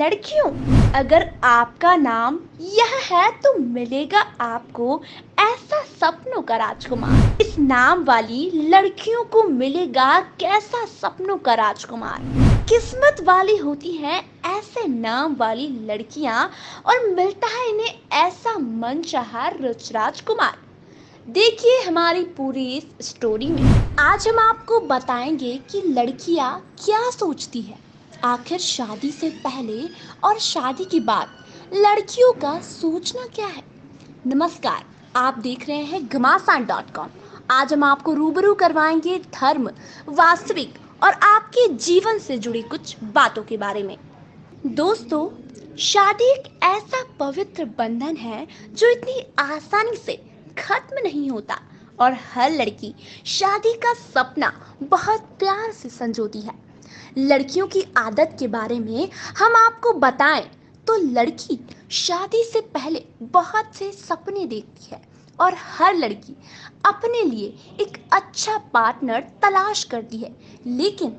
लड़कियों, अगर आपका नाम यह है तो मिलेगा आपको ऐसा सपनों का राजकुमार। इस नाम वाली लड़कियों को मिलेगा कैसा सपनों का राजकुमार? किस्मत वाली होती हैं ऐसे नाम वाली लड़कियाँ और मिलता है इन्हें ऐसा मनचाहा रुच राजकुमार। देखिए हमारी पूरी इस स्टोरी में। आज हम आपको बताएँगे कि लड़कियाँ क्या सोचती है। आखिर शादी से पहले और शादी के बाद लड़कियों का सोचना क्या है? नमस्कार, आप देख रहे हैं घमासान डॉट कॉम। आज हम आपको रूबरू करवाएँगे धर्म, वास्तविक और आपके जीवन से जुड़ी कुछ बातों के बारे में। दोस्तों, शादी एक ऐसा पवित्र बंधन है जो इतनी आसानी से खत्म नहीं होता और हर लड़की शादी का सपना बहुत प्यार से संजोती है। लड़कियों की आदत के बारे में हम आपको बताएँ। तो लड़की शादी से पहले बहुत से सपने देखती है और हर लड़की अपने लिए एक अच्छा पार्टनर तलाश करती है। लेकिन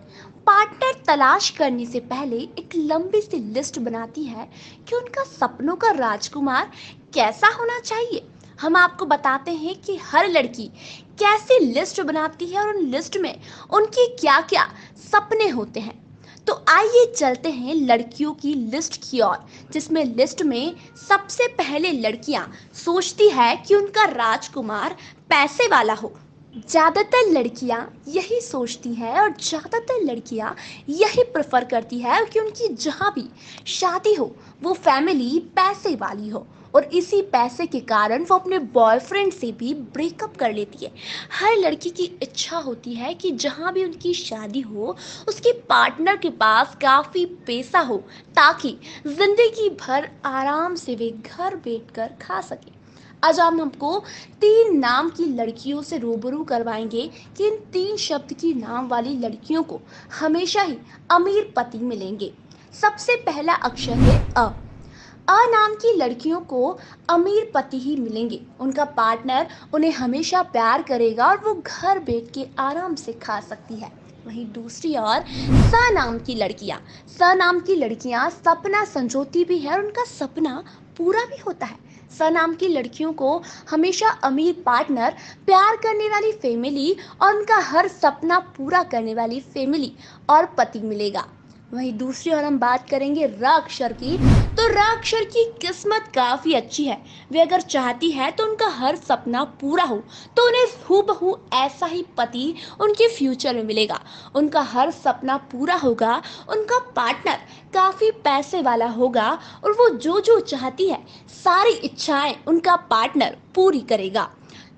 पार्टनर तलाश करने से पहले एक लंबी सी लिस्ट बनाती है कि उनका सपनों का राजकुमार कैसा होना चाहिए। हम आपको बताते हैं कि हर लड़की कैसी लिस्ट बनाती है और उन लिस्ट में उनके क्या क्या सपने होते हैं? तो आइए चलते हैं लड़कियों की लिस्ट की ओर, जिसमें लिस्ट में सबसे पहले लड़कियाँ सोचती है कि उनका राजकुमार पैसे वाला हो। ज़्यादातर लड़कियाँ यही सोचती हैं और ज़्यादातर लड़कियाँ यही प्रेफर करती है कि उनकी जहाँ भी शादी हो, वो फैमिली पैसे वाली हो और इसी पैसे के कारण वो अपने बॉयफ्रेंड से भी ब्रेकअप कर लेती है। हर लड़की की इच्छा होती है कि जहाँ भी उनकी शादी हो, उसके पार्टनर के पास काफ़ी पैसा हो ताकि ज़िंदगी भर आराम से वे घर बैठकर खा सके। आज हम हमको तीन नाम की लड़कियों से रूबरू करवाएँगे कि इन तीन शब्द की नाम वाली लड़कियों को हमेशा ही अमीर पति मिलेंगे। सबसे पहला अक्षर है अ। अ नाम की लड़कियों को अमीर पति ही मिलेंगे। उनका पार्टनर उन्हें हमेशा प्यार करेगा और वो घर बैठ के आराम से खा सकती है। वहीं दूसरी ओर, स नाम की लड़कियाँ। स नाम की लड़कियाँ सपना संजोती भी है और उनका सपना पूरा भी होता है। स नाम की लड़कियों को हमेशा अमीर पार्टनर, प्यार करने वाली फैमिली और उनका हर सपना पूरा करने वाली फैमिली और पति मिलेगा। वहीं दूसरी ओर हम बात करेंगे र अक्षर की। तो र अक्षर की किस्मत काफ़ी अच्छी है। वे अगर चाहती है तो उनका हर सपना पूरा हो तो उन्हें हूबहू ऐसा ही पति उनके फ्यूचर में मिलेगा। उनका हर सपना पूरा होगा, उनका पार्टनर काफ़ी पैसे वाला होगा और वो जो जो चाहती है, सारी इच्छाएँ उनका पार्टनर पूरी करेगा।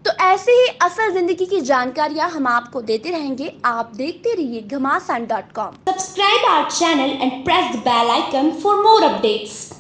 तो ऐसे ही असल ज़िंदगी की जानकारियाँ हम आपको देते रहेंगे। आप देखते रहिए Ghamasan dot com. subscribe our channel and press the bell icon for more updates.